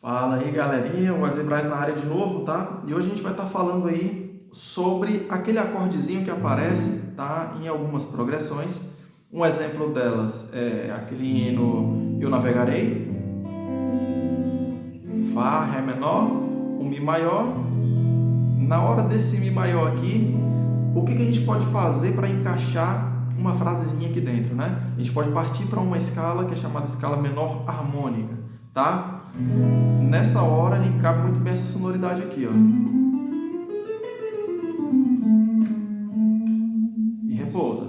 Fala aí galerinha, o Braz na área de novo, tá? E hoje a gente vai estar tá falando aí sobre aquele acordezinho que aparece, tá? Em algumas progressões. Um exemplo delas é aquele hino Eu Navegarei, Fá, Ré menor, um Mi maior. Na hora desse Mi maior aqui, o que, que a gente pode fazer para encaixar uma frasezinha aqui dentro, né? A gente pode partir para uma escala que é chamada escala menor harmônica tá? Nessa hora ele cabe muito bem essa sonoridade aqui, ó. E repousa,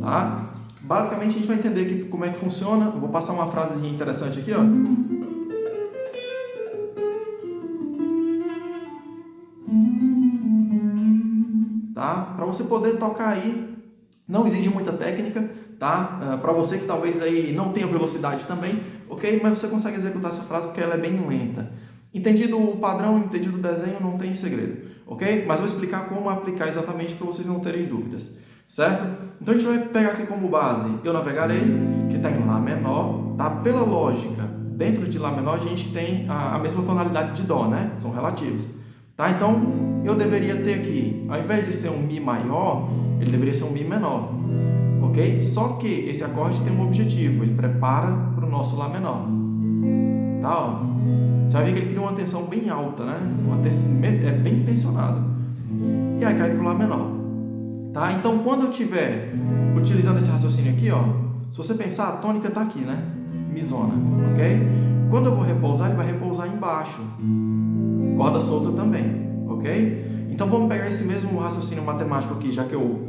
tá? Basicamente a gente vai entender aqui como é que funciona. vou passar uma frasezinha interessante aqui, ó. Tá? Para você poder tocar aí, não exige muita técnica, tá? Ah, Para você que talvez aí não tenha velocidade também, ok? Mas você consegue executar essa frase porque ela é bem lenta. Entendido o padrão, entendido o desenho, não tem segredo, ok? Mas vou explicar como aplicar exatamente para vocês não terem dúvidas, certo? Então a gente vai pegar aqui como base Eu Navegarei, que está em Lá menor, tá? Pela lógica, dentro de Lá menor a gente tem a, a mesma tonalidade de Dó, né? São relativos. Tá? Então, eu deveria ter aqui, ao invés de ser um Mi maior, ele deveria ser um Mi menor ok? Só que esse acorde tem um objetivo, ele prepara para o nosso Lá menor. Tá, ó. Você vai ver que ele cria uma tensão bem alta, né? Uma tensão, é bem tensionado. E aí cai para o Lá menor. Tá? Então, quando eu estiver utilizando esse raciocínio aqui, ó, se você pensar, a tônica está aqui, né? Misona, ok? Quando eu vou repousar, ele vai repousar embaixo. Corda solta também, ok? Então, vamos pegar esse mesmo raciocínio matemático aqui, já que eu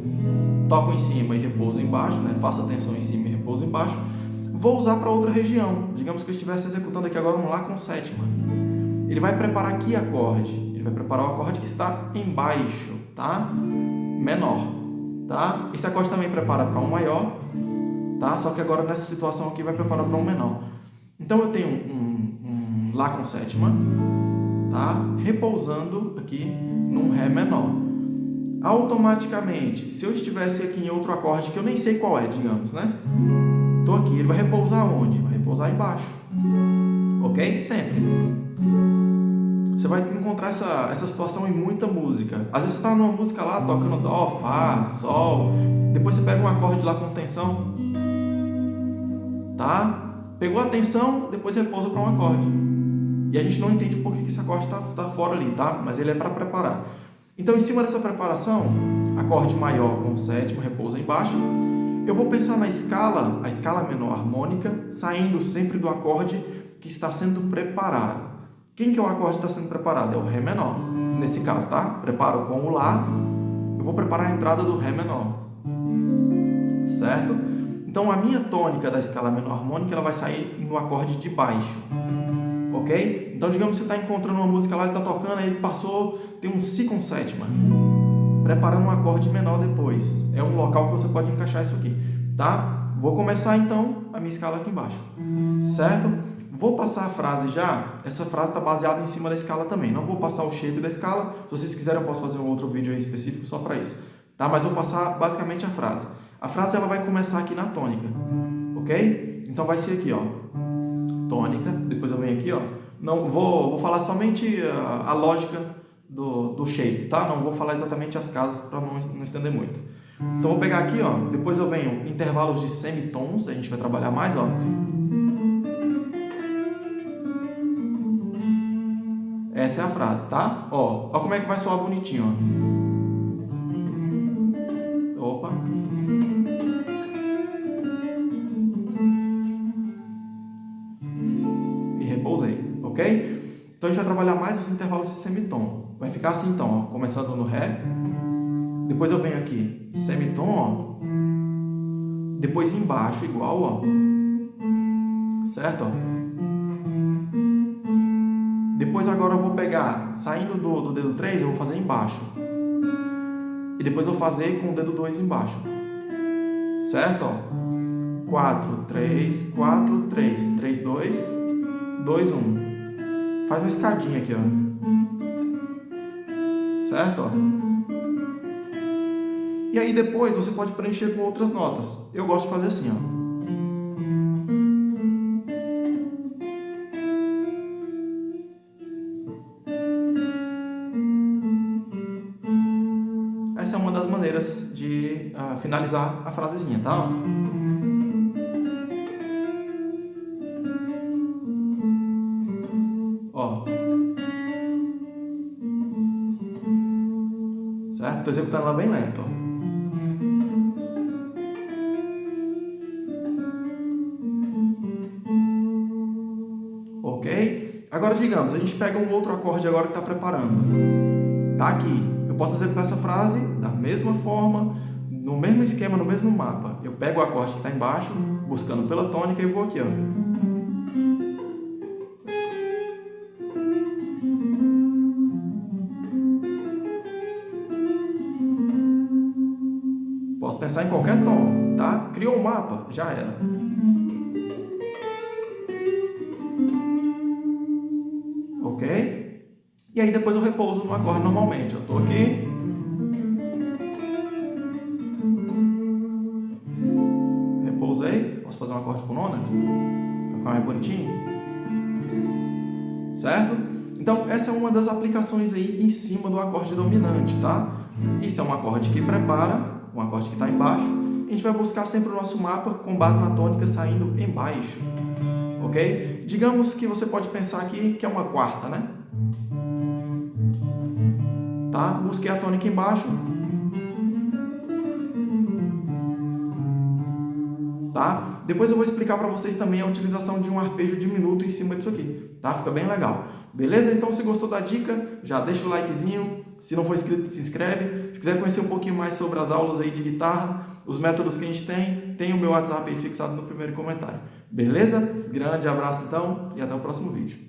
toco em cima e repouso embaixo, né? faço tensão em cima e repouso embaixo, vou usar para outra região. Digamos que eu estivesse executando aqui agora um Lá com sétima. Ele vai preparar aqui acorde, ele vai preparar o acorde que está embaixo, tá? Menor, tá? Esse acorde também prepara para um maior, tá? Só que agora nessa situação aqui vai preparar para um menor. Então eu tenho um, um Lá com sétima, tá? Repousando aqui num Ré menor automaticamente, se eu estivesse aqui em outro acorde que eu nem sei qual é, digamos, né? Estou aqui, ele vai repousar onde? Vai repousar embaixo. Ok? Sempre. Você vai encontrar essa, essa situação em muita música. Às vezes você está numa música lá, tocando Dó, Fá, Sol. Depois você pega um acorde lá com tensão. Tá? Pegou a tensão, depois repousa para um acorde. E a gente não entende por que esse acorde está tá fora ali, tá? Mas ele é para preparar. Então, em cima dessa preparação, acorde maior com sétimo, repousa embaixo, eu vou pensar na escala, a escala menor harmônica, saindo sempre do acorde que está sendo preparado. Quem que é o acorde que está sendo preparado? É o Ré menor. Nesse caso, tá? Preparo com o Lá, eu vou preparar a entrada do Ré menor. Certo? Então, a minha tônica da escala menor harmônica ela vai sair no acorde de baixo ok? Então, digamos que você está encontrando uma música lá, ele está tocando, aí ele passou, tem um Si com sétima, preparando um acorde menor depois. É um local que você pode encaixar isso aqui, tá? Vou começar, então, a minha escala aqui embaixo, certo? Vou passar a frase já, essa frase está baseada em cima da escala também, não vou passar o shape da escala, se vocês quiserem eu posso fazer um outro vídeo específico só para isso, tá? Mas vou passar basicamente a frase. A frase ela vai começar aqui na tônica, ok? Então vai ser aqui, ó, tônica, depois eu venho aqui, ó, não vou, vou falar somente a, a lógica do, do shape, tá? Não vou falar exatamente as casas para não, não estender muito. Então vou pegar aqui, ó, depois eu venho intervalos de semitons, a gente vai trabalhar mais, ó. Essa é a frase, tá? Ó, ó como é que vai soar bonitinho, ó. Opa. Então a gente vai trabalhar mais os intervalos de semitom. Vai ficar assim então, ó, começando no Ré, depois eu venho aqui, semitom, ó, depois embaixo igual, ó, certo? Depois agora eu vou pegar, saindo do, do dedo 3, eu vou fazer embaixo. E depois eu vou fazer com o dedo 2 embaixo. Certo? Ó. 4, 3, 4, 3, 3, 2, 2, 1. Faz uma escadinha aqui, ó certo? E aí depois você pode preencher com outras notas. Eu gosto de fazer assim, ó. Essa é uma das maneiras de uh, finalizar a frasezinha, tá? Ó. Certo? Tô executando ela bem lento. Ok? Agora, digamos, a gente pega um outro acorde agora que está preparando. Tá aqui. Eu posso executar essa frase da mesma forma, no mesmo esquema, no mesmo mapa. Eu pego o acorde que está embaixo, buscando pela tônica e vou aqui, ó. Pensar em qualquer tom, tá? Criou um mapa, já era. ok? E aí depois eu repouso no acorde normalmente. Eu estou aqui. Repousei. Posso fazer um acorde com nona? Para ficar mais bonitinho. Certo? Então, essa é uma das aplicações aí em cima do acorde dominante, tá? Isso é um acorde que prepara, um acorde que está embaixo. A gente vai buscar sempre o nosso mapa com base na tônica saindo embaixo ok? Digamos que você pode pensar aqui que é uma quarta, né? Tá? Busquei a tônica embaixo. Tá? Depois eu vou explicar para vocês também a utilização de um arpejo diminuto em cima disso aqui, tá? Fica bem legal. Beleza? Então, se gostou da dica, já deixa o likezinho. Se não for inscrito, se inscreve. Se quiser conhecer um pouquinho mais sobre as aulas aí de guitarra, os métodos que a gente tem, tem o meu WhatsApp aí fixado no primeiro comentário. Beleza? Grande abraço então e até o próximo vídeo.